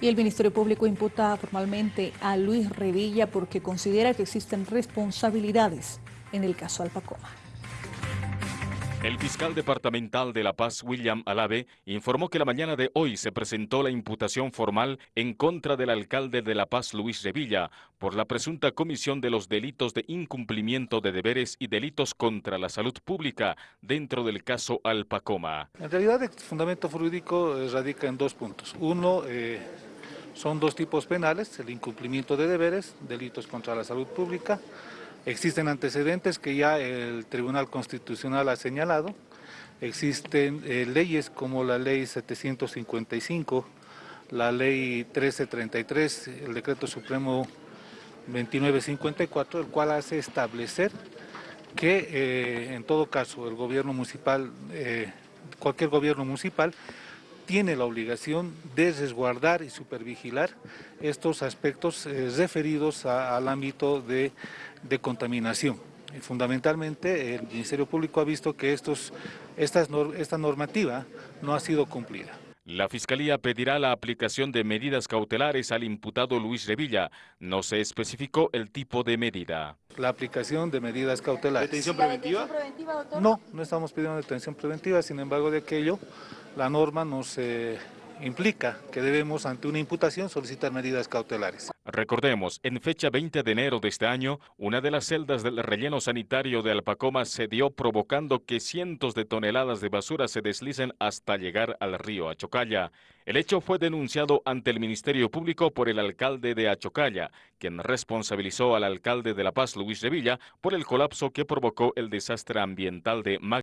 Y el Ministerio Público imputa formalmente a Luis Revilla porque considera que existen responsabilidades en el caso Alpacoma. El fiscal departamental de La Paz, William Alave, informó que la mañana de hoy se presentó la imputación formal en contra del alcalde de La Paz, Luis Revilla, por la presunta comisión de los delitos de incumplimiento de deberes y delitos contra la salud pública dentro del caso Alpacoma. En realidad el fundamento jurídico eh, radica en dos puntos. Uno, eh, son dos tipos penales, el incumplimiento de deberes, delitos contra la salud pública. Existen antecedentes que ya el Tribunal Constitucional ha señalado. Existen eh, leyes como la Ley 755, la Ley 1333, el Decreto Supremo 2954, el cual hace establecer que eh, en todo caso el gobierno municipal, eh, cualquier gobierno municipal, tiene la obligación de resguardar y supervigilar estos aspectos eh, referidos al ámbito de, contaminación. fundamentalmente el Ministerio Público ha visto que estos, esta normativa no ha sido cumplida. La Fiscalía pedirá la aplicación de medidas cautelares al imputado Luis Revilla. No se especificó el tipo de medida. La aplicación de medidas cautelares. ¿Detención preventiva? No, no estamos pidiendo detención preventiva, sin embargo de aquello la norma nos implica que debemos ante una imputación solicitar medidas cautelares. Recordemos, en fecha 20 de enero de este año, una de las celdas del relleno sanitario de Alpacoma se dio provocando que cientos de toneladas de basura se deslicen hasta llegar al río Achocalla. El hecho fue denunciado ante el Ministerio Público por el alcalde de Achocalla, quien responsabilizó al alcalde de La Paz, Luis Revilla, por el colapso que provocó el desastre ambiental de